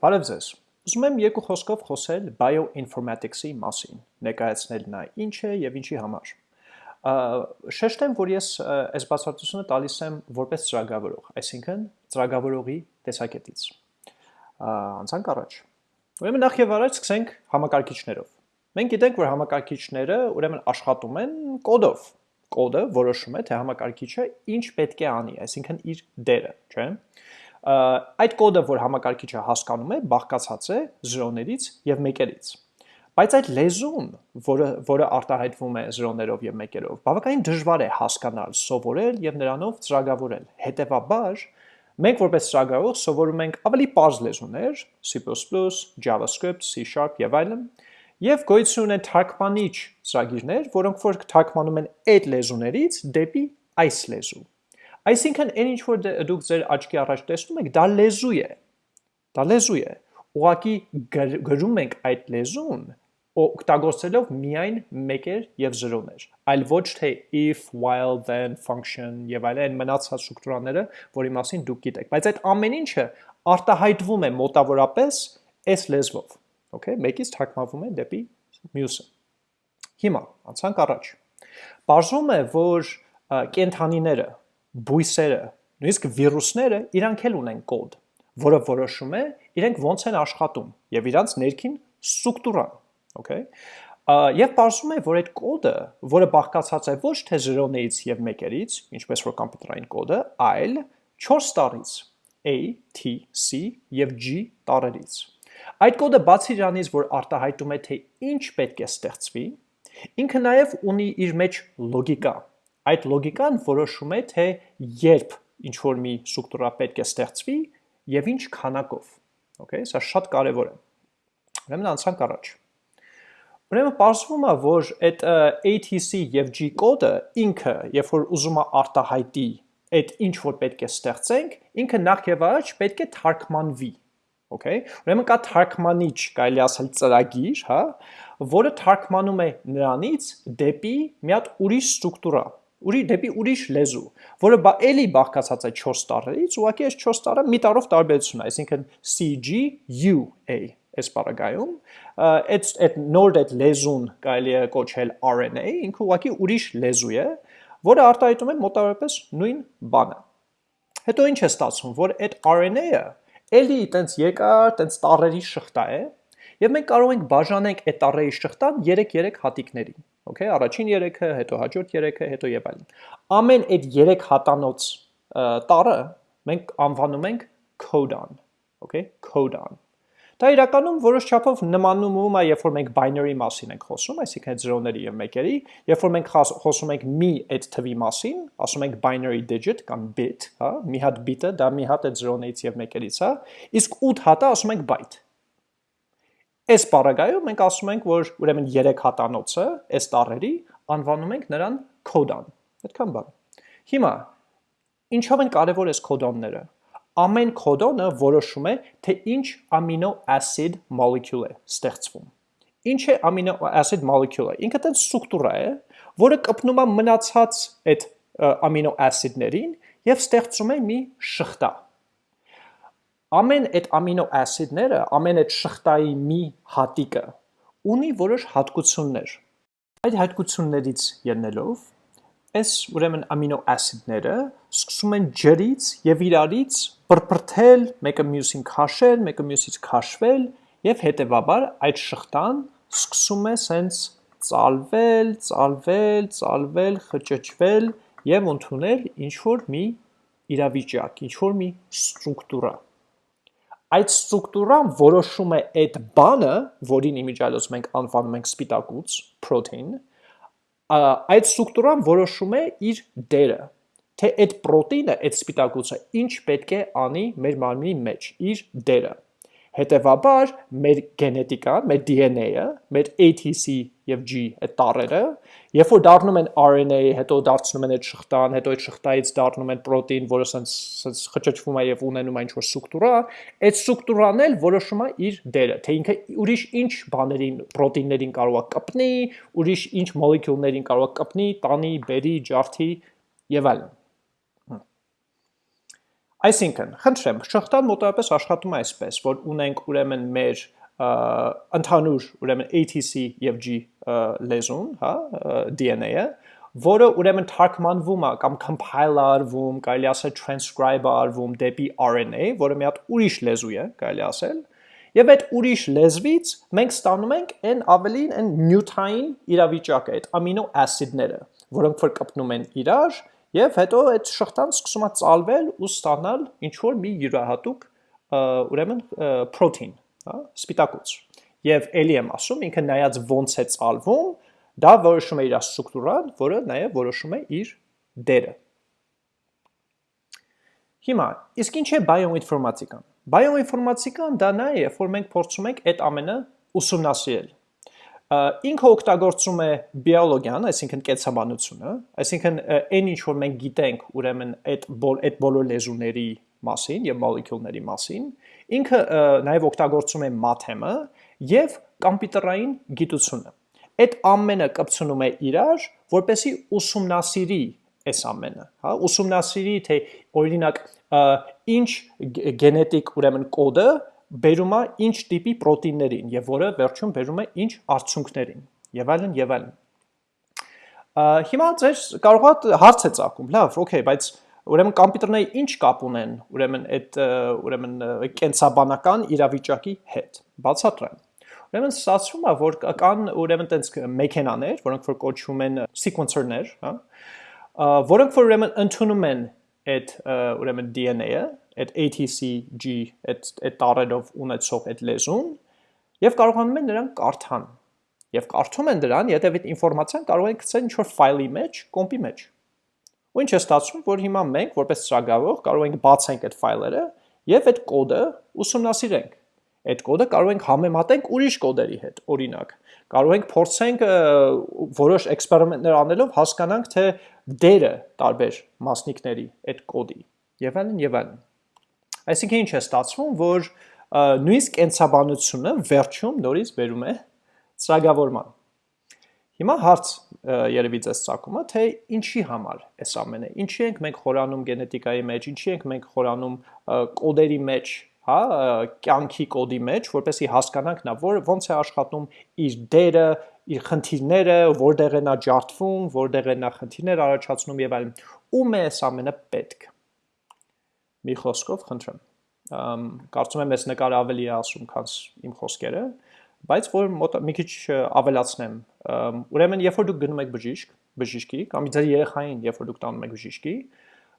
Բարև ձեզ։ Ուզում եմ երկու խոսքով խոսել bioinformatics-ի մասին, ներկայացնել նա ինչ է եւ ինչի համար։ Շեշտեմ, որ ես այս բացատրությունը տալիս եմ որպես ծրագրավորող, այսինքն ծրագրավորողի տեսակետից։ Անցանք առաջ։ Ուրեմն նախ եւ առաջ սկսենք համակարգիչներով։ Մենք գիտենք, որ համակարգիչները ուրեմն աշխատում են կոդով։ Կոդը որոշում է, թե համակարգիչը ինչ պետք է անի, այսինքն իր դերը, չէ՞ այդ կոդը, որ համակարգիչը հասկանում է, բաղկացած է 0-ներից եւ 1-երից։ Բայց այդ լեզուն, որը որը արտահայտվում է 0-ներով եւ 1-երով, բավականին դժվար է հասկանալ, սովորել եւ նրանով ծրագրավորել։ Հետևաբար, մենք որպես ծրագրավորող սովորում ենք ավելի པարզ լեզուներ, C++, JavaScript, C# եւ այլն, եւ գոյություն ունեն թարգմանիչ ծրագիրներ, որոնք որ թարգմանում են այդ լեզուներից դեպի այս լեզու։ Այսինքն այն ինչ որ դե, դուք ձեր աչքի առաջ տեսնում եք, դա լեզու է։ Դա լեզու է։ Ուղղակի գրում ենք այդ լեզուն օգտագործելով միայն մեկեր եւ զրոներ, այլ ոչ թե if, while, then, function եւ այլն մնացած ստրուկտուրաները, որի մասին դուք գիտեք։ Բայց այդ ամեն ինչը արտահայտվում է մոտավորապես այս լեզվով։ Okay, մեկից թարգմանվում է դեպի մյուսը։ Հիմա անցանք առաջ։ Բարձում է, որ կենթանիները բույսերը, նույնիսկ վիրուսները իրանք էլ ունեն կոդ, որը որոշում է իրենք ոնց են աշխատում եւ իրանց ներքին ստրուկտուրան, okay? Եվ բարձում է, որ այդ կոդը, որը բաղկացած է ոչ թե 0-ից եւ 1-երից, ինչպես որ կոմպյուտերային կոդը, այլ 4 տարից A, T, C եւ G տարերից։ Այդ կոդը բացի իրանից, որ արտահայտում է թե ինչ պետք է ստեղծվի, ինքը նաև ունի իր մեջ լոգիկա, Այդ լոգիկան որոշում է, թե երբ ինչ որ մի ստրուկտուրա պետք է ստեղծվի եւ ինչ քանակով։ Okay, սա շատ կարեւոր է։ Ուրեմն անցանք առաջ։ Ուրեմն պարզվում է, որ այդ ATC եւ G կոդը ինքը, երբ որ ուզում է արտահայտի այդ ինչ որ պետք է ստեղծենք, ինքը նախ եւ առաջ պետք է թարգմանվի։ Okay։ Ուրեմն կա թարգմանիչ, կարելի ասել ծրագիր, հա, որը թարգմանում է նրանից դեպի մի հատ ուրիշ ստրուկտուրա ուրի դեպի ուրիշ լեզու, որը բա էլի բաղկացած է 4 տարերից, ուղղակի այս 4 տարը մի տարով տարբերություն է, այսինքն CGUA այս բaragայում, այդ այդ նոր այդ լեզուն կարելի է կոչել RNA, ինքը ուղղակի ուրիշ լեզու է, որը արտահայտում է մոտավորապես նույն բանը։ Հետո ինչ է ստացվում, որ այդ RNA-ը էլի տենց երկար, տենց տարերի շղթա է, եւ մենք կարող ենք բաժանենք այդ տարերի շղթան 3-3 հատիկների okay, առաջին 3-ը, հետո հաջորդ 3-ը, հետո եւ այլն։ Ամեն այդ 3 հատանոց տարը մենք անվանում ենք codon, okay, codon։ Դա իրականում որոշ չափով նմանում է, երբ որ մենք binary մասին ենք խոսում, այսինքն այդ 0-ների եւ 1-երի, երբ որ մենք խոսում ենք մի այդ թվի մասին, ասում ենք binary digit կամ bit, հա, մի հատ bit-ը դա մի հատ այդ 0-ից եւ 1-երից է, իսկ 8 հատը ասում ենք byte Այս պարագայում մենք ասում ենք, որ ուրեմն 3 հատանոցը այս տարերի անվանում ենք նրան կոդան։ Այդքան բան։ Հիմա ինչով են կարևոր այս կոդոնները։ Ամեն կոդոնը որոշում է, թե ինչ amino acid molecule է ստեղծվում։ Ինչ է amino acid molecule-ը։ Ինքը տենց ստրուկտուրա է, որը կպնում է մնացած այդ amino acid-ներին եւ ստեղծում է մի շղթա ամեն այդ ամինո ասիդները, ամեն այդ շղթայի մի հատիկը ունի որոշ հատկություններ։ Այդ հատկություններից ելնելով, այս ուրեմն ամինո ասիդները սկսում են ջրից եւ իրարից բրբրթել, մեկը մյուսին քաշել, մեկը մյուսից քաշվել եւ հետեւաբար այդ շղթան սկսում է սենց ծալվել, ծալվել, ծալվել, խճճվել եւ ընդունել ինչ որ մի իրավիճակ, ինչ որ մի ստրուկտուրա այդ ստրուկտուրան որոշում է այդ բանը, որին իմիջիալոց մենք անվանում ենք սպիտակուց, protein, այդ ստրուկտուրան որոշում է իր դերը, թե այդ պրոտեինը, այդ սպիտակուցը ինչ պետք է անի մեր մարմնի մեջ, իր դերը։ Հետևաբար մեր գենետիկան, մեր DNA-ը, մեր ATC եւ G այդ տառերը, երբ որ դառնում են RNA, հետո դարձնում են այդ շղթան, հետո այդ շղթայից դառնում են պրոտեին, որը սենց սենց խճճվում է եւ ունենում է ինչ-որ ստրուկտուրա, այդ ստրուկտուրան էլ որոշում է իր դերը, թե ինքը ուրիշ ինչ բաներին, պրոտեիններին կարող է կպնի, ուրիշ ինչ մոլեկուլներին կարող է կպնի, տանի, բերի, ջարդի եւ այլն։ Այսինքն, խնդրեմ, շղթան մոտավորապես աշխատում է այսպես, որ ունենք ուրեմն մեր ընդհանուր ուրեմն ATC եւ G լեզուն, հա, DNA-ը, որը ուրեմն թարգմանվում է կամ compile արվում, կարելի ասել transcribe արվում դեպի RNA, որը մի հատ ուրիշ լեզու է, կարելի ասել, Եվ այդ ուրիշ լեզվից մենք ստանում ենք այն ավելին այն նյութային իրավիճակը, այդ ամինո ասիդները, որոնք որ կպնում են իրար, եւ հետո այդ շղթան սկսում է ծալվել ու ստանալ ինչ որ մի յուրահատուկ ուրեմն պրոթեին, հա, սպիտակուց։ Եվ ելի եմ ասում, ինքը նայած ոնց է ծալվում, դա որոշում է իր ստրուկտուրան, որը նաև որոշում է իր դերը։ Հիմա, իսկ ինչ է բիոինֆորմատիկան։ Բիոինֆորմատիկան դա նա է, որ մենք փորձում ենք այդ ամենը ուսումնասիրել։ Ինքը օգտագործում է բիոլոգիան, այսինքն կենսաբանությունը, այսինքն այն ինչ որ մենք գիտենք, ուրեմն այդ այդ բոլոր լեզուների մասին եւ մոլեկուլների մասին, ինքը նաև օգտագործում է մաթեմը եւ կոմպյուտերային գիտությունը։ Այդ ամենը կապցնում է իրար, որպեսի ուսումնասիրի այս ամենը, հա, ուսումնասիրի թե օրինակ ինչ գենետիկ ուրեմն կոդը բերում է ինչ տիպի պրոտեիններին եւ որը վերջում բերում է ինչ արդյունքներին եւ այլն եւ այլն։ Հիմա ձեր կարող է հարց է ցակում, լավ, օքեյ, բայց ուրեմն կոմպյուտերները ինչ կապ ունեն ուրեմն այդ ուրեմն կենսաբանական իրավիճակի հետ։ Բացատրեմ։ Ուրեմն ստացվում է, որ կան ուրեմն տենց մեքենաներ, որոնք որ կոչվում են sequencer-ներ, հա, որոնք որ ուրեմն ընդունում են այդ ուրեմն DNA-ը, այդ ATCG, այդ այդ տարերով ունեցող այդ լեզուն եւ կարողանում են նրան կարդան։ Եվ կարդում են դրան, եթե այդ ինֆորմացիան կարող են գցել ինչ-որ ֆայլի մեջ, կոմպի մեջ։ Ու ինչ է ստացվում, որ հիմա մենք որպես ծրագրավոր կարող ենք բացենք այդ ֆայլերը եւ այդ կոդը ուսումնասիրենք։ Այդ կոդը կարող ենք համեմատենք ուրիշ կոդերի հետ, օրինակ կարող ենք փորձենք որոշ էքսպերիմենտներ անելով հասկանանք թե դերը տարբեր մասնիկների այդ կոդի եւ այլն եւ այլն այսինքն ինչ է ստացվում որ նույնիսկ կենսաբանությունը վերջում նորից վերում է ծրագրավորման հիմա հարց երևի ձեզ ցակում է թե ինչի համար այս ամենը ինչի ենք մենք խորանում գենետիկայի մեջ ինչի ենք մենք խորանում կոդերի մեջ հա, կյանքի կոդի մեջ, որպեսի հասկանանք նա որ ոնց է աշխատում իր դերը, իր խնդիրները, որտեղ է նա ջարդվում, որտեղ է նա խնդիրներ առաջացնում եւ այլն։ Ում է այս ամենը պետք։ Մի խոսքով խնդրեմ։ կարծում եմ այս նկարը ավելի է ասում, քան իմ խոսքերը, բայց որ մոտ մի քիչ ավելացնեմ։ Ուրեմն, երբ որ դուք գնում եք բժիշկ, բժիշկի կամ ձեր երեխային, երբ որ դուք տանում եք բժիշկի,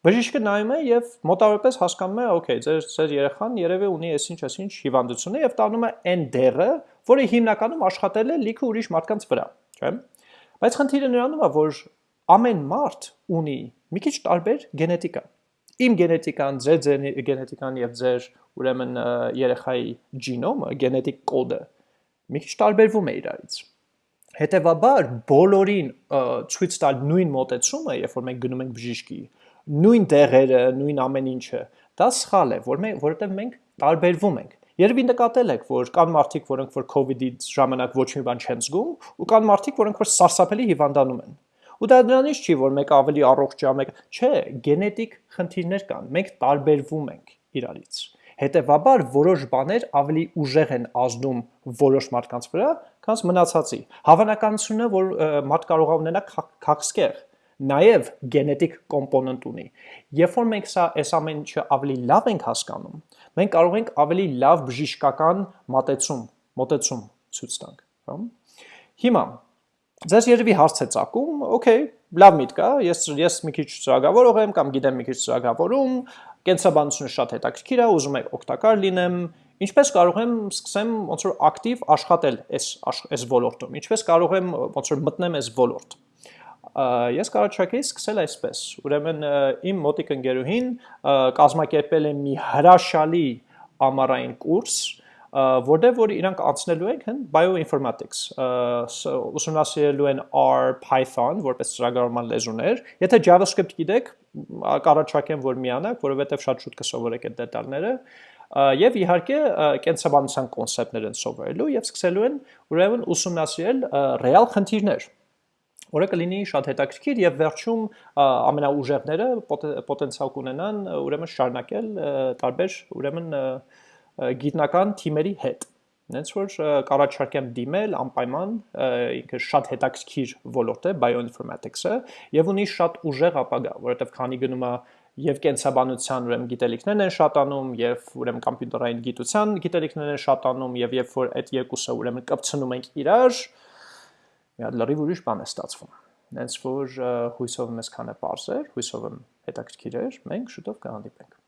Բժիշկը նայում է եւ մոտավորապես հասկանում է, օքեյ, ձեր ձեր երեխան երևի ունի այսինչ այսինչ հիվանդություն եւ տանում է այն դերը, որը հիմնականում աշխատել է լիքը ուրիշ մարդկանց վրա, չէ՞։ Բայց խնդիրը նրանում է, որ ամեն մարդ ունի մի քիչ տարբեր գենետիկա։ Իմ գենետիկան, ձեր գենետիկան եւ ձեր ուրեմն երեխայի ջինոմը, գենետիկ կոդը մի քիչ տարբերվում է իրարից։ Հետևաբար բոլորին ցույց տալ նույն մոտեցումը, երբ որ մենք գնում ենք բժիշկի, նույն տեղերը, նույն ամեն ինչը, դա սխալ է, որ մենք որովհետև մենք տարբերվում ենք։ Երևի նկատել եք, որ կան մարդիկ, որոնք որ COVID-ի ժամանակ ոչ մի բան չեն զգում, ու կան մարդիկ, որոնք որ սարսափելի հիվանդանում են։ Ու դա դրանից չի, որ մեկը ավելի առողջ է, մեկը, չէ, գենետիկ խնդիրներ կան, մենք տարբերվում ենք իրարից։ Հետևաբար որոշ բաներ ավելի ուժեղ են ազդում որոշ մարդկանց վրա, քան մնացածի։ Հավանականությունը, որ մարդ կարող է ունենա քաղցկեղ, նաև գենետիկ կոմպոնենտ ունի։ Երբ որ մենք սա այս ամեն ինչը ավելի լավ ենք հասկանում, մենք կարող ենք ավելի լավ բժշկական մոտեցում, մոտեցում ցույց տանք, հա։ Հիմա ձեզ երևի հարց է ցակում, օքեյ, լավ միտք է, ես ես մի քիչ ծրագրավորող եմ կամ գիտեմ մի քիչ ծրագրավորում, կենսաբանությունը շատ հետաքրքիր է, ուզում եմ օգտակար լինեմ, ինչպես կարող եմ սկսեմ ոնց որ ակտիվ աշխատել այս այս ոլորտում, ինչպես կարող եմ ոնց որ մտնեմ այս ոլորտ ես կարողացեի սկսել այսպես։ Ուրեմն իմ մոտիկ ընկերուհին կազմակերպել է մի հրաշալի ամառային կուրս, որտեղ որ իրանք անցնելու են հն bioinformatics, ուսումնասիրելու են R, Python որպես ծրագրավորման լեզուներ։ Եթե JavaScript գիտեք, կարողացակեմ որ միանաք, որովհետև շատ շուտ կսովորեք այդ դետալները եւ իհարկե կենսաբանության կոնցեպտներ են սովորելու եւ սկսելու են ուրեմն ուսումնասիրել ռեալ խնդիրներ որը կլինի շատ հետաքրքիր եւ վերջում ամենաուժեղները պոտենցիալ կունենան ուրեմն շարունակել տարբեր ուրեմն գիտնական թիմերի հետ Նենց որ կառաջարկեմ դիմել անպայման ինքը շատ հետաքրքիր ոլորտ է bioinformatics-ը եւ ունի շատ ուժեղ ապագա, որովհետեւ քանի գնում է եւ կենսաբանության ուրեմն գիտելիքներն են շատանում եւ ուրեմն համբյուտերային գիտության գիտելիքներն են շատանում եւ երբ որ այդ երկուսը ուրեմն կապցնում ենք իրար մի հատ լրիվ ուրիշ բան է ստացվում նենց որ հույսով եմ այսքանը բարձր հույսով եմ հետաքրքիր էր մենք շուտով կհանդիպենք